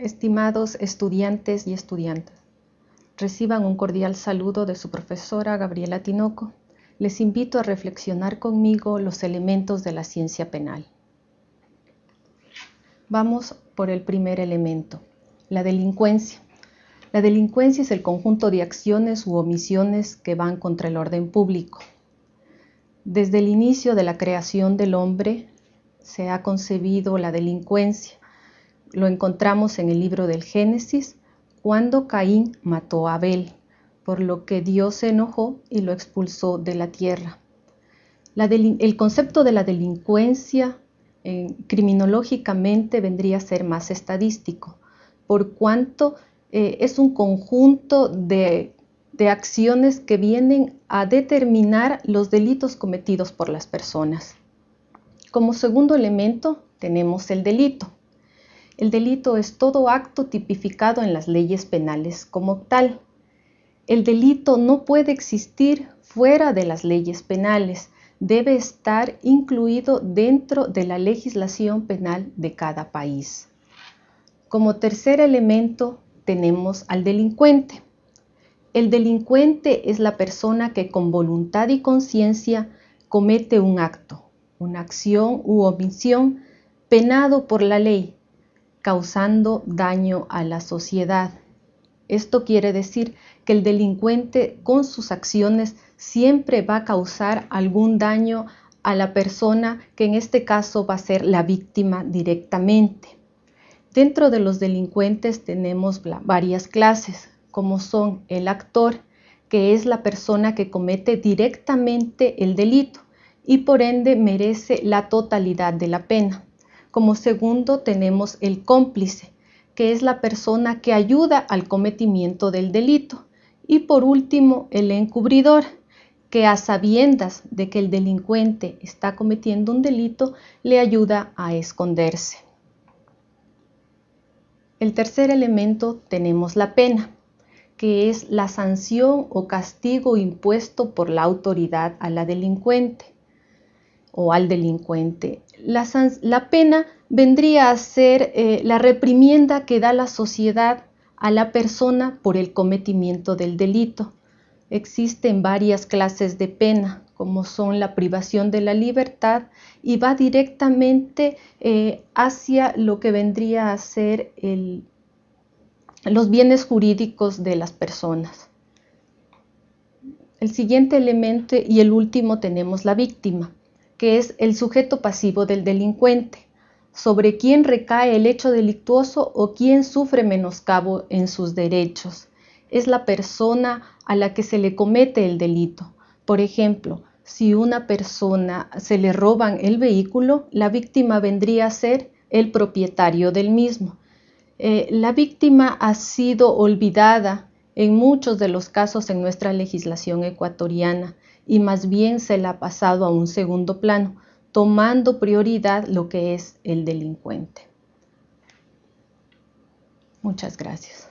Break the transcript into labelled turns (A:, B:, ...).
A: Estimados estudiantes y estudiantes, reciban un cordial saludo de su profesora Gabriela Tinoco. Les invito a reflexionar conmigo los elementos de la ciencia penal. Vamos por el primer elemento, la delincuencia. La delincuencia es el conjunto de acciones u omisiones que van contra el orden público. Desde el inicio de la creación del hombre se ha concebido la delincuencia lo encontramos en el libro del Génesis, cuando Caín mató a Abel, por lo que Dios se enojó y lo expulsó de la tierra. el concepto de la delincuencia eh, criminológicamente vendría a ser más estadístico, por cuanto eh, es un conjunto de acciones que vienen a determinar los delitos cometidos por las personas. Como segundo elemento tenemos el delito. El delito es todo acto tipificado en las leyes penales como tal. El delito no puede existir fuera de las leyes penales, debe estar incluido dentro de la legislación penal de cada país. Como tercer elemento tenemos al delincuente. El delincuente es la persona que con voluntad y conciencia comete un acto, una acción u omisión penado por la ley causando daño a la sociedad. Esto quiere decir que el delincuente con sus acciones siempre va a causar algún daño a la persona que en este caso va a ser la víctima directamente. Dentro de los delincuentes tenemos varias clases, como son el actor, que es la persona que comete directamente el delito y por ende merece la totalidad de la pena. Como segundo tenemos el cómplice, que es la persona que ayuda al cometimiento del delito. Y por último, el encubridor, que a sabiendas de que el delincuente está cometiendo un delito, le ayuda a esconderse. El tercer elemento tenemos la pena, que es la sanción o castigo impuesto por la autoridad a la delincuente o al delincuente. La, pena vendría a ser eh, la reprimienda que da la sociedad a la persona por el cometimiento del delito. Existen varias clases de pena, como son la privación de la libertad, y va directamente eh, hacia lo que vendría a ser los bienes jurídicos de las personas. El siguiente elemento y el último tenemos la víctima que es el sujeto pasivo del delincuente, sobre quién recae el hecho delictuoso o quién sufre menoscabo en sus derechos. Es la persona a la que se le comete el delito. Por ejemplo, si una persona se le roban el vehículo, la víctima vendría a ser el propietario del mismo. Eh, la víctima ha sido olvidada en muchos de los casos en nuestra legislación ecuatoriana y más bien se la ha pasado a un segundo plano, tomando prioridad lo que es el delincuente. Muchas gracias.